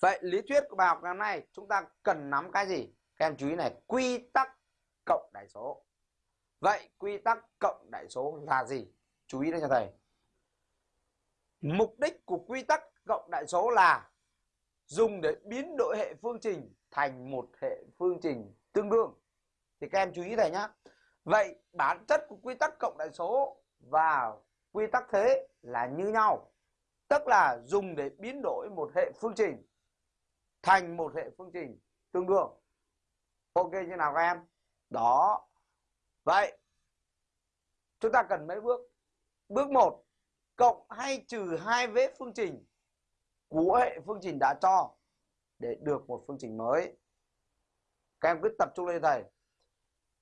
vậy lý thuyết của bài học ngày hôm nay, chúng ta cần nắm cái gì? Các em chú ý này, quy tắc cộng đại số. Vậy quy tắc cộng đại số là gì? Chú ý đây cho thầy. Mục đích của quy tắc cộng đại số là dùng để biến đổi hệ phương trình thành một hệ phương trình tương đương. Thì các em chú ý thầy nhá. Vậy bản chất của quy tắc cộng đại số và quy tắc thế là như nhau, tức là dùng để biến đổi một hệ phương trình thành một hệ phương trình tương đương. Ok, như nào các em? Đó. Vậy, chúng ta cần mấy bước? Bước 1 cộng hay trừ hai vế phương trình của hệ phương trình đã cho để được một phương trình mới. Các em cứ tập trung lên thầy.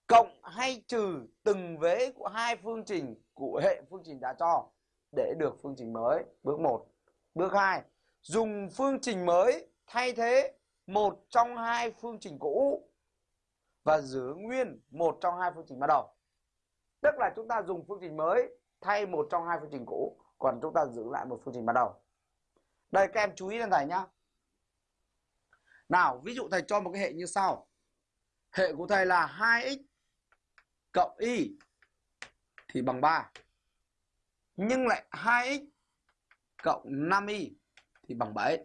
Cộng hay trừ từng vế của hai phương trình của hệ phương trình đã cho để được phương trình mới. Bước 1 bước 2 dùng phương trình mới thay thế một trong hai phương trình cũ và giữ nguyên một trong hai phương trình ban đầu. Tức là chúng ta dùng phương trình mới thay một trong hai phương trình cũ, còn chúng ta giữ lại một phương trình ban đầu. Đây, các em chú ý lên thầy nhá. Nào, ví dụ thầy cho một cái hệ như sau. Hệ của thầy là 2x cộng y thì bằng 3 nhưng lại 2x cộng 5y thì bằng 7